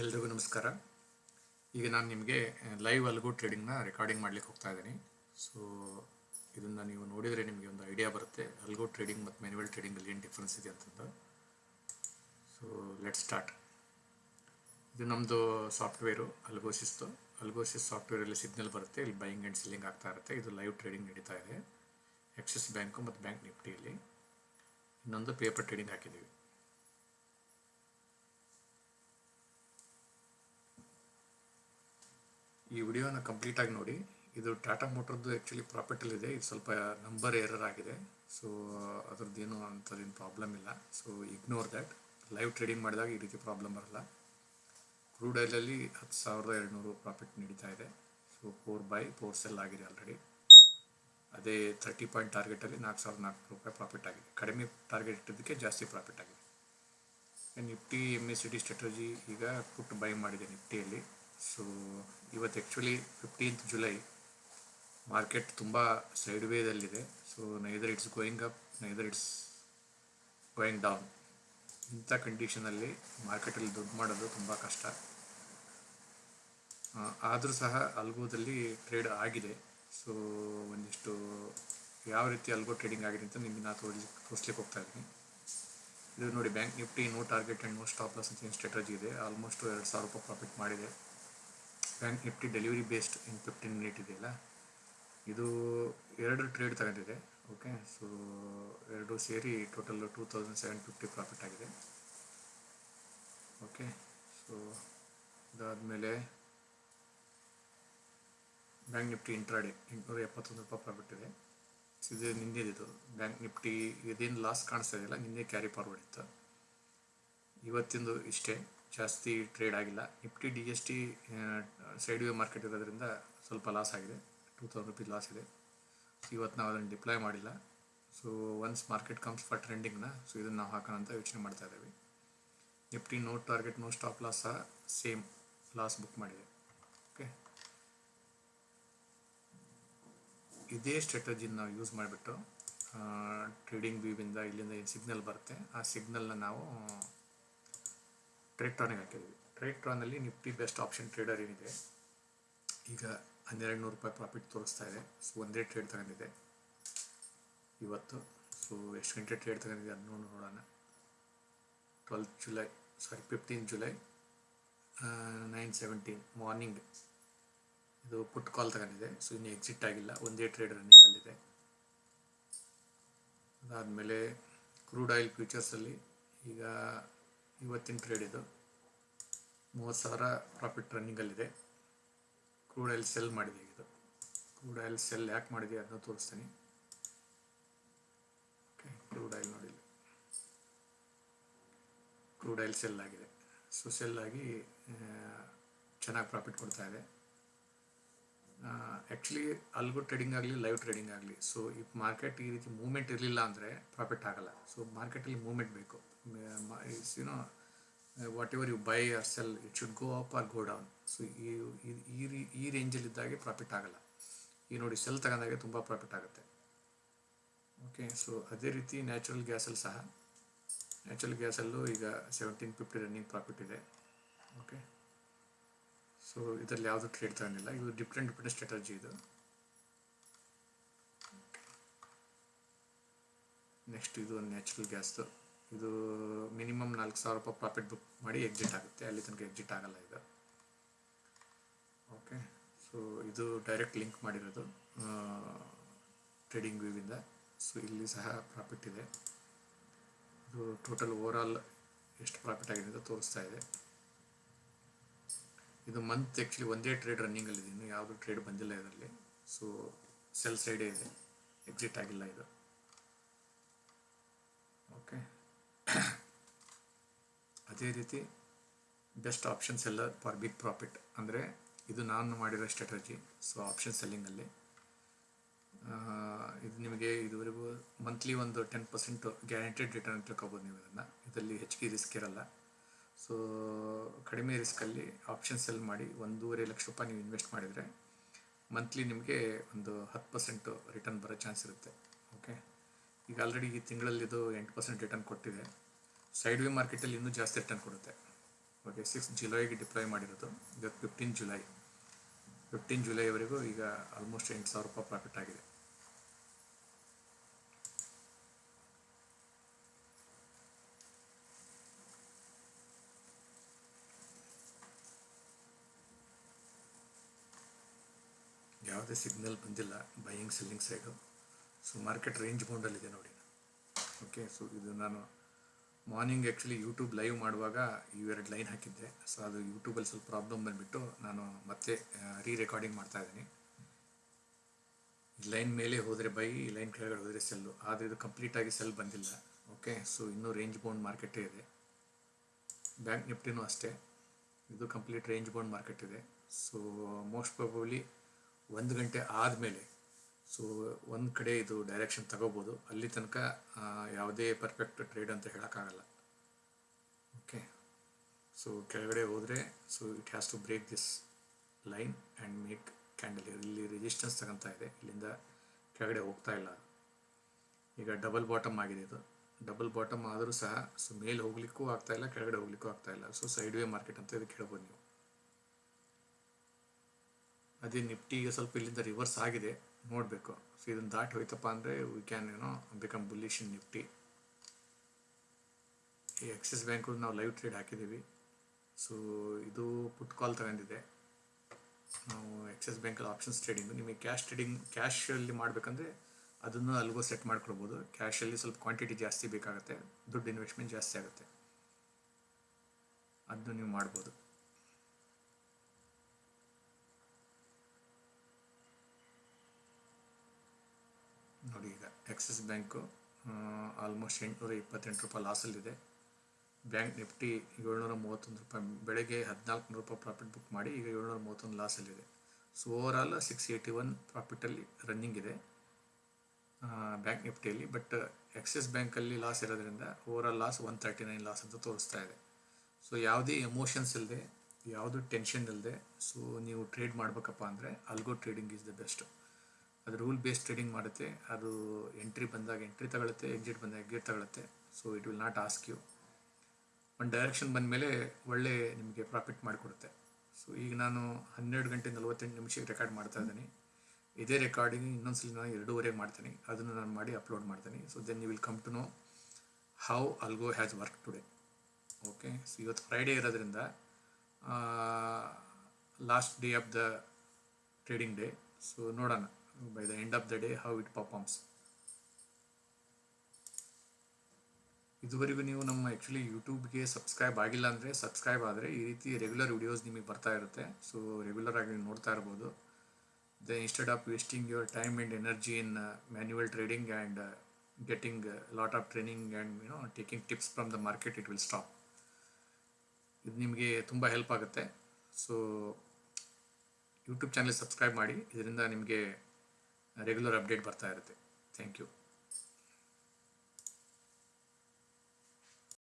ಎಲ್ರಿಗೂ ನಮಸ್ಕಾರ. ಈಗ ನಾನು ನಿಮಗೆ ಲೈವ್ ಅಲ್ಗೋ ಟ್ರೇಡಿಂಗ್ನ ರೆಕಾರ್ಡಿಂಗ್ ಮಾಡ್ಲಿಕ್ಕೆ ಹೋಗ್ತಾ ಇದ್ದೀನಿ. ಸೊ ಇದನ್ನ ನೀವು ನೋಡಿದರೆ ನಿಮಗೆ ಒಂದು ಐಡಿಯಾ ಬರುತ್ತೆ, ಅಲ್ಗೋ ಟ್ರೇಡಿಂಗ್ ಮತ್ತು ಮ್ಯಾನ್ಯುವಲ್ ಟ್ರೇಡಿಂಗಲ್ಲಿ ಏನು ಡಿಫ್ರೆನ್ಸ್ ಇದೆ ಅಂತಂದು. ಸೊ ಲೆಟ್ ಸ್ಟಾರ್ಟ್ ಇದು ನಮ್ಮದು ಸಾಫ್ಟ್ವೇರು ಅಲ್ಗೋಸಿಸ್ತು ಅಲ್ಗೋಸಿಸ್ ಸಾಫ್ಟ್ವೇರಲ್ಲಿ ಸಿಗ್ನಲ್ ಬರುತ್ತೆ, ಇಲ್ಲಿ ಬೈಯಿಂಗ್ ಆ್ಯಂಡ್ ಸೆಲ್ಲಿಂಗ್ ಆಗ್ತಾ ಇರುತ್ತೆ. ಇದು ಲೈವ್ ಟ್ರೇಡಿಂಗ್ ನಡೀತಾ ಇದೆ. ಎಕ್ಸಿಸ್ ಬ್ಯಾಂಕು ಮತ್ತು ಬ್ಯಾಂಕ್ ನಿಫ್ಟಿಯಲ್ಲಿ ಇನ್ನೊಂದು ಪೇಪರ್ ಟ್ರೇಡಿಂಗ್ ಹಾಕಿದ್ದೀವಿ ಈ ವಿಡಿಯೋನ ಕಂಪ್ಲೀಟಾಗಿ ನೋಡಿ. ಇದು ಟಾಟಾ ಮೋಟರ್ದು ಆ್ಯಕ್ಚುಲಿ ಪ್ರಾಫಿಟಲ್ಲಿದೆ ಇದು. ಸ್ವಲ್ಪ ನಂಬರ್ ಎರರ್ ಆಗಿದೆ. ಸೊ ಅದ್ರದ್ದೇನು ಅಂಥದ್ದೇನು ಪ್ರಾಬ್ಲಮ್ ಇಲ್ಲ. So ignore that live trading ಮಾಡಿದಾಗ ಈ ರೀತಿ ಪ್ರಾಬ್ಲಮ್ ಬರಲ್ಲ. ಕ್ರೂಡ್ ಆಯಿಲಲ್ಲಿ ಹತ್ತು ಸಾವಿರದ ಎರಡುನೂರು ಪ್ರಾಫಿಟ್ ನಡೀತಾ ಇದೆ. So four by four sell ಆಗಿದೆ ಆಲ್ರೆಡಿ ಅದೇ ತರ್ಟಿ ಪಾಯಿಂಟ್ ಟಾರ್ಗೆಟಲ್ಲಿ ನಾಲ್ಕು ಸಾವಿರದ ನಾಲ್ಕು ರೂಪಾಯಿ ಪ್ರಾಫಿಟ್ ಆಗಿದೆ. ಕಡಿಮೆ ಟಾರ್ಗೆಟ್ ಇಟ್ಟಿದ್ದಕ್ಕೆ ಜಾಸ್ತಿ ಪ್ರಾಫಿಟ್ ಆಗಿದೆ. Nifty M S C T strategy ಈಗ ಪುಟ್ ಬೈ ಮಾಡಿದೆ ನಿಫ್ಟಿಯಲ್ಲಿ ಸೊ ಇವತ್ತು ಆ್ಯಕ್ಚುಲಿ ಫಿಫ್ಟೀನ್ತ್ ಜುಲೈ ಮಾರ್ಕೆಟ್ ತುಂಬ side ವೇದಲ್ಲಿದೆ so neither it's going up neither it's going down ಇಂಥ ಕಂಡೀಷನಲ್ಲಿ ಮಾರ್ಕೆಟಲ್ಲಿ ದುಡ್ಡು ಮಾಡೋದು ತುಂಬ ಕಷ್ಟ. ಆದರೂ ಸಹ ಅಲ್ಗೋದಲ್ಲಿ ಟ್ರೇಡ್ ಆಗಿದೆ. ಸೊ ಒಂದಿಷ್ಟು ಯಾವ ರೀತಿ ಅಲ್ಗೋ ಟ್ರೇಡಿಂಗ್ ಆಗಿದೆ ಅಂತ ನಿಮಗೆ ನಾನು ತೋರಿಸ್, ತೋರಿಸ್ಲಿಕ್ಕೆ ಹೋಗ್ತಾ ಇದ್ದೀನಿ. ಇದು ನೋಡಿ bank Nifty no target and no stop loss ಅಂತ ಸ್ಟ್ರಾಟಜಿ ಇದೆ. ಆಲ್ಮೋಸ್ಟ್ ಎರಡು ಸಾವಿರ ರೂಪಾಯಿ ಪ್ರಾಫಿಟ್ ಮಾಡಿದೆ. Bank Nifty delivery based in fifteen minute ಇದೆಯಲ್ಲ? ಇದು ಎರಡು ಟ್ರೇಡ್ ತಗೊಂಡಿದೆ ಓಕೆ ಸೊ ಎರಡು ಸೇರಿ total two thousand seven fifty profit ಆಗಿದೆ ಓಕೆ ಸೊ ಇದಾದಮೇಲೆ ಬ್ಯಾಂಕ್ ನಿಫ್ಟಿ ಇಂಟ್ರಾಡೆ ಎಂಟುನೂರ ಎಪ್ಪತ್ತೊಂದು ರೂಪಾಯಿ ಪ್ರಾಫಿಟ್ ಇದೆ. ಇದು ನಿನ್ನೆದಿದು ಬ್ಯಾಂಕ್ ನಿಫ್ಟಿ ಇದೇನು ಲಾಸ್ ಕಾಣಿಸ್ತಾ ಇದೆಯಲ್ಲ, ನಿನ್ನೆ ಕ್ಯಾರಿ ಫಾರ್ವರ್ಡ್ ಇತ್ತು. ಇವತ್ತಿಂದು ಇಷ್ಟೇ. ಜಾಸ್ತಿ ಟ್ರೇಡ್ ಆಗಿಲ್ಲ. Nifty D S T side way market ಇರೋದ್ರಿಂದ ಸ್ವಲ್ಪ ಲಾಸ್ ಆಗಿದೆ. ಟೂ ತೌಸಂಡ್ ರುಪೀಸ್ ಲಾಸ್ ಇದೆ. ಇವತ್ತು ನಾವು ಅದನ್ನು ಡಿಪ್ಲಾಯ್ ಮಾಡಿಲ್ಲ. So once market comes for ಟ್ರೆಂಡಿಂಗ್ನ so ಇದನ್ನು ನಾವು ಹಾಕೋಣ ಅಂತ ಯೋಚನೆ ಮಾಡ್ತಾ ಇದ್ದೀವಿ. Nifty no target no stop loss ಸಹ ಸೇಮ್ ಲಾಸ್ ಬುಕ್ ಮಾಡಿದೆ. ಓಕೆ ಇದೇ ಸ್ಟ್ರಾಟಜಿನ ನಾವು ಯೂಸ್ ಮಾಡಿಬಿಟ್ಟು ಟ್ರೇಡಿಂಗ್ ವ್ಯೂವಿಂದ ಇಲ್ಲಿಂದ ಏನು ಸಿಗ್ನಲ್ ಬರುತ್ತೆ, ಆ ಸಿಗ್ನಲ್ನ ನಾವು ಟ್ರೇಟ್ರಾನಿಗೆ ಹಾಕಿದ್ವಿ ಟ್ರೇಟ್ರಾನಲ್ಲಿ ನಿಫ್ಟಿ ಬೆಸ್ಟ್ ಆಪ್ಷನ್ ಟ್ರೇಡರ್ ಏನಿದೆ? ಈಗ ಹನ್ನೆರಡು ನೂರು ರೂಪಾಯಿ ಪ್ರಾಫಿಟ್ ತೋರಿಸ್ತಾ ಇದೆ. ಸೊ ಒಂದೇ ಟ್ರೇಡ್ ತಗೊಂಡಿದೆ. ಇವತ್ತು ಸೊ ಎಷ್ಟು ಗಂಟೆ ಟ್ರೇಡ್ ತಗೊಂಡಿದೆ ಅದನ್ನು ನೋಡೋಣ. Twelfth July sorry fifteen July nine seventeen morning ಇದು ಪುಟ್ ಕಾಲ್ ತಗೊಂಡಿದೆ. ಸೊ ಇನ್ನು ಎಕ್ಸಿಟ್ ಆಗಿಲ್ಲ. ಒಂದೇ ಟ್ರೇಡ್ ರನ್ನಿಂಗಲ್ಲಿದೆ ಅದಾದಮೇಲೆ ಕ್ರೂಡ್ ಆಯಿಲ್ ಫ್ಯೂಚರ್ಸಲ್ಲಿ ಈಗ ಇವತ್ತಿನ ಟ್ರೇಡ್ ಇದು ಮೂವತ್ತು ಸಾವಿರ ಪ್ರಾಫಿಟ್ ರನ್ನಿಂಗಲ್ಲಿದೆ ಕ್ರೂಡ್ ಆಯಿಲ್ ಸೆಲ್ ಮಾಡಿದೆ ಇದು. ಕ್ರೂಡ್ ಆಯಿಲ್ ಸೆಲ್ ಯಾಕೆ ಮಾಡಿದೆ ಅದನ್ನ ತೋರಿಸ್ತೀನಿ. ಓಕೆ ಕ್ರೂಡ್ ಆಯಿಲ್ ನೋಡಿ ಕ್ರೂಡ್ ಆಯಿಲ್ ಸೆಲ್ ಆಗಿದೆ. ಸೊ ಸೆಲ್ ಆಗಿ ಚೆನ್ನಾಗಿ ಪ್ರಾಫಿಟ್ ಕೊಡ್ತಾ ಇದೆ. ಆ್ಯಕ್ಚುಲಿ ಅಲ್ಗು ಟ್ರೇಡಿಂಗ್ ಆಗಲಿ ಲೈವ್ ಟ್ರೇಡಿಂಗ್ ಆಗಲಿ. ಸೊ ಈ ಮಾರ್ಕೆಟ್ ಈ ರೀತಿ ಮೂವ್ಮೆಂಟ್ ಇರಲಿಲ್ಲ ಅಂದರೆ ಪ್ರಾಫಿಟ್ ಆಗಲ್ಲ. ಸೊ ಮಾರ್ಕೆಟಲ್ಲಿ ಮೂವ್ಮೆಂಟ್ ಬೇಕು. You know whatever you buy or sell it should go up or go down so ಈ ಈ ಈ ರೇಂಜಲ್ಲಿದ್ದಾಗೆ ಪ್ರಾಫಿಟ್ ಆಗಲ್ಲ. ಈ ನೋಡಿ ಸೆಲ್ ತಗೊಂಡಾಗೆ ತುಂಬ ಪ್ರಾಫಿಟ್ ಆಗುತ್ತೆ. ಓಕೆ ಸೊ ಅದೇ ರೀತಿ ನ್ಯಾಚುರಲ್ ಗ್ಯಾಸಲ್ಲಿ ಸಹ. ನ್ಯಾಚುರಲ್ ಗ್ಯಾಸಲ್ಲೂ ಈಗ ಸೆವೆಂಟೀನ್ ಫಿಫ್ಟಿ ರನ್ನಿಂಗ್ ಪ್ರಾಫಿಟ್ ಇದೆ. ಓಕೆ ಸೊ ಇದರಲ್ಲಿ ಯಾವುದು ಟ್ರೇಡ್ ತಗೊಂಡಿಲ್ಲ ಇದು ಡಿಫ್ರೆಂಟ್ ಡಿಫ್ರೆಂಟ್ ಸ್ಟ್ರಾಟಜಿ ಇದು. ನೆಕ್ಸ್ಟ್ ಇದು ನ್ಯಾಚುರಲ್ ಗ್ಯಾಸ್ದು ಇದು ಮಿನಿಮಮ್ ನಾಲ್ಕು ಸಾವಿರ ರೂಪಾಯಿ ಪ್ರಾಫಿಟ್ ಬುಕ್ ಮಾಡಿ ಎಕ್ಸಿಟ್ ಆಗುತ್ತೆ. ಅಲ್ಲಿ ತನಕ ಎಕ್ಸಿಟ್ ಆಗಲ್ಲ ಇದು ಓಕೆ ಸೊ ಇದು ಡೈರೆಕ್ಟ್ ಲಿಂಕ್ ಮಾಡಿರೋದು ಟ್ರೇಡಿಂಗ್ ವ್ಯೂವಿಂದ ಸೊ ಇಲ್ಲಿ ಸಹ ಪ್ರಾಫಿಟ್ ಇದೆ. ಇದು ಟೋಟಲ್ ಓವರ್ ಆಲ್ ಎಷ್ಟು ಪ್ರಾಫಿಟ್ ಆಗಿದೆ ಅಂತ ತೋರಿಸ್ತಾ ಇದೆ. ಇದು ಮಂತ್ ಆ್ಯಕ್ಚುಲಿ ಒಂದೇ ಟ್ರೇಡ್ ರನ್ನಿಂಗಲ್ಲಿದೆ ಇನ್ನು ಯಾವುದು ಟ್ರೇಡ್ ಬಂದಿಲ್ಲ ಇದರಲ್ಲಿ. ಸೊ ಸೆಲ್ ಸೈಡೇ ಇದೆ. ಎಕ್ಸಿಟ್ ಆಗಿಲ್ಲ ಇದು. ಓಕೆ ಅದೇ ರೀತಿ best option seller for big profit ಅಂದರೆ ಇದು ನಾನು ಮಾಡಿರೋ ಸ್ಟ್ರಾಟಜಿ ಸೊ ಆಪ್ಷನ್ ಸೆಲ್ಲಿಂಗಲ್ಲಿ ಇದು ನಿಮಗೆ ಇದುವರೆಗೂ ಮಂತ್ಲಿ ಒಂದು ಟೆನ್ ಪರ್ಸೆಂಟ್ ಗ್ಯಾರಂಟೆಡ್ ರಿಟರ್ನ್ ತಿಳ್ಕೊಬೋದು ನೀವು ಇದನ್ನು. ಇದರಲ್ಲಿ ಹೆಚ್ಚಿಗೆ ರಿಸ್ಕ್ ಇರಲ್ಲ. ಸೊ ಕಡಿಮೆ ರಿಸ್ಕಲ್ಲಿ ಆಪ್ಷನ್ ಸೆಲ್ ಮಾಡಿ ಒಂದೂವರೆ ಲಕ್ಷ ರೂಪಾಯಿ ನೀವು ಇನ್ವೆಸ್ಟ್ ಮಾಡಿದರೆ ಮಂತ್ಲಿ ನಿಮಗೆ ಒಂದು ಹತ್ತು ಪರ್ಸೆಂಟು ರಿಟರ್ನ್ ಬರೋ ಚಾನ್ಸ್ ಇರುತ್ತೆ. ಓಕೆ ಈಗ ಆಲ್ರೆಡಿ ಈ ತಿಂಗಳಲ್ಲಿ ಇದು ಎಂಟು ಪರ್ಸೆಂಟ್ ರಿಟರ್ನ್ ಕೊಟ್ಟಿದೆ. ಸೈಡ್ ವೇ ಮಾರ್ಕೆಟಲ್ಲಿ ಇನ್ನೂ ಜಾಸ್ತಿ ರಿಟರ್ನ್ ಕೊಡುತ್ತೆ. ಓಕೆ ಸಿಕ್ಸ್ ಜುಲೈಗೆ ಡಿಪ್ಲಾಯ್ ಮಾಡಿರೋದು. ಇವತ್ತು ಫಿಫ್ಟೀನ್ ಜುಲೈ ಫಿಫ್ಟೀನ್ ಜುಲೈವರೆಗೂ ಈಗ ಆಲ್ಮೋಸ್ಟ್ ಎಂಟು ಸಾವಿರ ರೂಪಾಯಿ ಪ್ರಾಫಿಟ್ ಆಗಿದೆ. ಯಾವುದೇ ಸಿಗ್ನಲ್ ಬಂದಿಲ್ಲ buying selling side so market range ಬೌಂಡಲ್ಲಿದೆ ನೋಡಿ. ಓಕೆ ಸೊ ಇದು ನಾನು ಮಾರ್ನಿಂಗ್ ಆ್ಯಕ್ಚುಲಿ ಯೂಟ್ಯೂಬ್ ಲೈವ್ ಮಾಡುವಾಗ ಇವೆರಡು ಲೈನ್ ಹಾಕಿದ್ದೆ. ಸೊ ಅದು ಯೂಟ್ಯೂಬಲ್ಲಿ ಸ್ವಲ್ಪ ಪ್ರಾಬ್ಲಮ್ ಬಂದುಬಿಟ್ಟು ನಾನು ಮತ್ತೆ ರೀ ರೆಕಾರ್ಡಿಂಗ್ ಮಾಡ್ತಾ ಇದ್ದೀನಿ. ಈ ಲೈನ್ ಮೇಲೆ ಹೋದರೆ ಬೈ ಲೈನ್ ಕೆಳಗಡೆ ಹೋದರೆ ಸೆಲ್ಲು ಆದರೆ ಇದು ಕಂಪ್ಲೀಟಾಗಿ ಸೆಲ್ ಬಂದಿಲ್ಲ. ಓಕೆ ಸೊ ಇನ್ನೂ ರೇಂಜ್ ಬೌಂಡ್ ಮಾರ್ಕೆಟೇ ಇದೆ. ಬ್ಯಾಂಕ್ ನಿಫ್ಟಿನೂ ಅಷ್ಟೇ. ಇದು ಕಂಪ್ಲೀಟ್ ರೇಂಜ್ ಬೌಂಡ್ ಮಾರ್ಕೆಟ್ ಇದೆ. ಸೊ ಮೋಸ್ಟ್ ಪ್ರಾಬಬ್ಲಿ ಒಂದು ಗಂಟೆ ಆದಮೇಲೆ ಸೊ ಒಂದು ಕಡೆ ಇದು ಡೈರೆಕ್ಷನ್ ತಗೋಬೋದು. ಅಲ್ಲಿ ತನಕ ಯಾವುದೇ ಪರ್ಫೆಕ್ಟ್ ಟ್ರೇಡ್ ಅಂತ ಹೇಳೋಕ್ಕಾಗಲ್ಲ. ಓಕೆ ಸೊ ಕೆಳಗಡೆ ಹೋದರೆ so it has to break this line and make candle ಇಲ್ಲಿ ರೆಜಿಸ್ಟೆನ್ಸ್ ತಗೊತಾ ಇದೆ. ಇಲ್ಲಿಂದ ಕೆಳಗಡೆ ಹೋಗ್ತಾ ಇಲ್ಲ. ಈಗ ಡಬಲ್ ಬಾಟಮ್ ಆಗಿದೆ ಇದು. ಡಬಲ್ ಬಾಟಮ್ ಆದರೂ ಸಹ ಸೊ ಮೇಲೆ ಹೋಗ್ಲಿಕ್ಕೂ ಆಗ್ತಾ ಇಲ್ಲ, ಕೆಳಗಡೆ ಹೋಗ್ಲಿಕ್ಕೂ ಆಗ್ತಾ ಇಲ್ಲ. ಸೊ ಸೈಡ್ ವೇ ಮಾರ್ಕೆಟ್ ಅಂತ ಇದಕ್ಕೆ ಹೇಳ್ಬೋದು ನೀವು. ಅದೇ ನಿಫ್ಟಿ ಈಗ ಸ್ವಲ್ಪ ಇಲ್ಲಿಂದ ರಿವರ್ಸ್ ಆಗಿದೆ. ನೋಡಬೇಕು. ಸೊ ಇದನ್ನು ದಾಟಿ ಹೋಯ್ತಪ್ಪ ಅಂದರೆ ವಿ ಕ್ಯಾನ್ ಏನೋ ಬಿಕಮ್ ಬುಲ್ಲಿಶ್ ಇನ್ ನಿಫ್ಟಿ. ಈ ಆಕ್ಸಿಸ್ ಬ್ಯಾಂಕು ನಾವು ಲೈವ್ ಟ್ರೇಡ್ ಹಾಕಿದ್ದೀವಿ. ಸೊ ಇದು ಪುಟ್ ಕಾಲ್ ತಗೊಂಡಿದೆ. ನಾವು ಆಕ್ಸಿಸ್ ಬ್ಯಾಂಕಲ್ಲಿ ಆಪ್ಷನ್ಸ್ ಟ್ರೇಡಿಂಗು ನಿಮಗೆ ಕ್ಯಾಶ್ ಟ್ರೇಡಿಂಗ್ ಕ್ಯಾಶಲ್ಲಿ ಮಾಡಬೇಕಂದ್ರೆ ಅದನ್ನು ಅಲ್ಲಿಗೂ ಸೆಟ್ ಮಾಡ್ಕೊಳ್ಬೋದು. ಕ್ಯಾಶಲ್ಲಿ ಸ್ವಲ್ಪ ಕ್ವಾಂಟಿಟಿ ಜಾಸ್ತಿ ಬೇಕಾಗುತ್ತೆ. ದುಡ್ಡು ಇನ್ವೆಸ್ಟ್ಮೆಂಟ್ ಜಾಸ್ತಿ ಆಗುತ್ತೆ. ಅದನ್ನು ನೀವು ಮಾಡ್ಬೋದು. ನೋಡಿ, ಈಗ ಎಕ್ಸಿಸ್ ಬ್ಯಾಂಕು ಆಲ್ಮೋಸ್ಟ್ ಎಂಟುನೂರ ಇಪ್ಪತ್ತೆಂಟು ರೂಪಾಯಿ ಲಾಸಲ್ಲಿದೆ ಬ್ಯಾಂಕ್ ನಿಫ್ಟಿ ಏಳ್ನೂರ ಮೂವತ್ತೊಂದು ರೂಪಾಯಿ, ಬೆಳಗ್ಗೆ ಹದಿನಾಲ್ಕುನೂರು ರೂಪಾಯಿ ಪ್ರಾಫಿಟ್ ಬುಕ್ ಮಾಡಿ, ಈಗ ಏಳ್ನೂರ ಮೂವತ್ತೊಂದು ಲಾಸಲ್ಲಿದೆ so over all six eighty one ಪ್ರಾಫಿಟಲ್ಲಿ running ಇದೆ ಬ್ಯಾಂಕ್ ನಿಫ್ಟಿಯಲ್ಲಿ ಬಟ್ ಎಕ್ಸಿಸ್ ಬ್ಯಾಂಕಲ್ಲಿ ಲಾಸ್ ಇರೋದ್ರಿಂದ over all loss one thirty nine loss ಅಂತ ತೋರಿಸ್ತಾ ಇದೆ. ಸೊ ಯಾವುದೇ ಎಮೋಷನ್ಸ್ ಇಲ್ಲದೆ ಯಾವುದು ಟೆನ್ಷನ್ ಇಲ್ಲದೆ ಸೊ ನೀವು ಟ್ರೇಡ್ ಮಾಡಬೇಕಪ್ಪ ಅಂದರೆ algo trading is the best ಅದು ರೂಲ್ ಬೇಸ್ಡ್ ಟ್ರೇಡಿಂಗ್ ಮಾಡುತ್ತೆ. ಅದು ಎಂಟ್ರಿ ಬಂದಾಗ ಎಂಟ್ರಿ ತಗೊಳುತ್ತೆ ಎಕ್ಸಿಟ್ ಬಂದಾಗ ಎಕ್ಸಿಟ್ ತಗೊಳುತ್ತೆ. So it will not ask you ಒಂದು ಡೈರೆಕ್ಷನ್ ಬಂದ ಮೇಲೆ ಒಳ್ಳೆ ನಿಮಗೆ ಪ್ರಾಫಿಟ್ ಮಾಡಿಕೊಡುತ್ತೆ. ಸೊ ಈಗ ನಾನು ಹನ್ನೆರಡು ಗಂಟೆ ನಲವತ್ತೆಂಟು ನಿಮಿಷಕ್ಕೆ ರೆಕಾರ್ಡ್ ಮಾಡ್ತಾ ಇದ್ದೀನಿ. ಇದೇ ರೆಕಾರ್ಡಿಂಗ್ ಇನ್ನೊಂದ್ಸಲ ನಾನು ಎರಡೂವರೆಗೆ ಮಾಡ್ತೀನಿ. ಅದನ್ನು ನಾನು ಮಾಡಿ ಅಪ್ಲೋಡ್ ಮಾಡ್ತೀನಿ. So then you will come to know how algo has work today okay so ಇವತ್ತು ಫ್ರೈಡೇ ಇರೋದ್ರಿಂದ last day of the trading day so ನೋಡೋಣ. By the end of the day, how it performs. ಇದುವರೆಗೂ ನೀವು ನಮ್ಮ actually ಯೂಟ್ಯೂಬ್ಗೆ subscribe ಆಗಿಲ್ಲ ಅಂದರೆ subscribe ಆದರೆ ಈ ರೀತಿ ರೆಗ್ಯುಲರ್ ವಿಡಿಯೋಸ್ ನಿಮಗೆ ಬರ್ತಾ ಇರುತ್ತೆ. ಸೊ ರೆಗ್ಯುಲರ್ ಆಗಿ ನೋಡ್ತಾ ಇರ್ಬೋದು. The instead of wasting your time and energy in manual trading and getting lot of training and you know taking tips from the market it will stop ಇದು ನಿಮಗೆ ತುಂಬ help ಆಗುತ್ತೆ. ಸೊ ಯೂಟ್ಯೂಬ್ ಚಾನಲ್ ಸಬ್ಸ್ಕ್ರೈಬ್ ಮಾಡಿ. ಇದರಿಂದ ನಿಮಗೆ regular update ಬರ್ತಾ ಇರುತ್ತೆ. Thank you